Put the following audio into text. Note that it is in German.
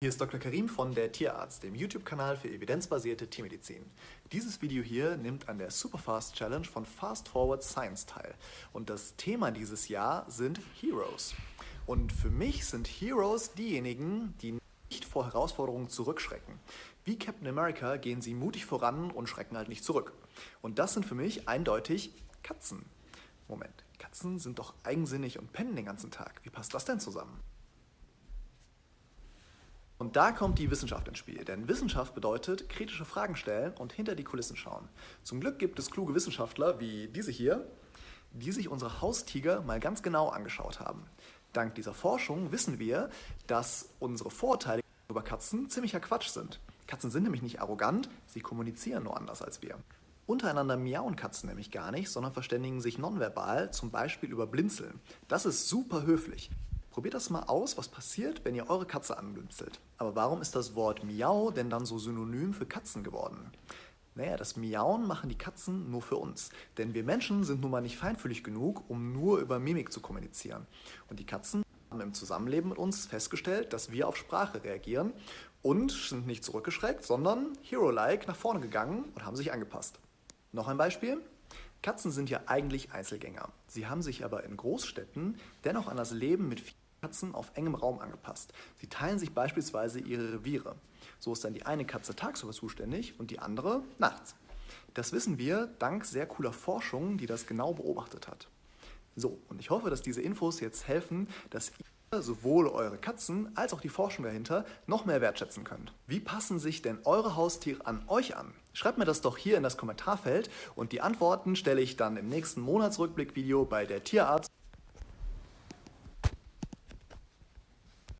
Hier ist Dr. Karim von der Tierarzt, dem YouTube-Kanal für evidenzbasierte Tiermedizin. Dieses Video hier nimmt an der Superfast Challenge von Fast Forward Science teil. Und das Thema dieses Jahr sind Heroes. Und für mich sind Heroes diejenigen, die nicht vor Herausforderungen zurückschrecken. Wie Captain America gehen sie mutig voran und schrecken halt nicht zurück. Und das sind für mich eindeutig Katzen. Moment, Katzen sind doch eigensinnig und pennen den ganzen Tag. Wie passt das denn zusammen? Und da kommt die Wissenschaft ins Spiel, denn Wissenschaft bedeutet kritische Fragen stellen und hinter die Kulissen schauen. Zum Glück gibt es kluge Wissenschaftler wie diese hier, die sich unsere Haustiger mal ganz genau angeschaut haben. Dank dieser Forschung wissen wir, dass unsere Vorurteile über Katzen ziemlicher Quatsch sind. Katzen sind nämlich nicht arrogant, sie kommunizieren nur anders als wir. Untereinander miauen Katzen nämlich gar nicht, sondern verständigen sich nonverbal, zum Beispiel über Blinzeln. Das ist super höflich. Probiert das mal aus, was passiert, wenn ihr eure Katze anblinzelt. Aber warum ist das Wort Miau denn dann so synonym für Katzen geworden? Naja, das Miauen machen die Katzen nur für uns. Denn wir Menschen sind nun mal nicht feinfühlig genug, um nur über Mimik zu kommunizieren. Und die Katzen haben im Zusammenleben mit uns festgestellt, dass wir auf Sprache reagieren und sind nicht zurückgeschreckt, sondern hero-like nach vorne gegangen und haben sich angepasst. Noch ein Beispiel. Katzen sind ja eigentlich Einzelgänger. Sie haben sich aber in Großstädten dennoch an das Leben mit vielen Katzen auf engem Raum angepasst. Sie teilen sich beispielsweise ihre Reviere. So ist dann die eine Katze tagsüber zuständig und die andere nachts. Das wissen wir dank sehr cooler Forschung, die das genau beobachtet hat. So, und ich hoffe, dass diese Infos jetzt helfen, dass ihr sowohl eure Katzen als auch die Forschung dahinter noch mehr wertschätzen könnt. Wie passen sich denn eure Haustiere an euch an? Schreibt mir das doch hier in das Kommentarfeld und die Antworten stelle ich dann im nächsten Monatsrückblick-Video bei der Tierarzt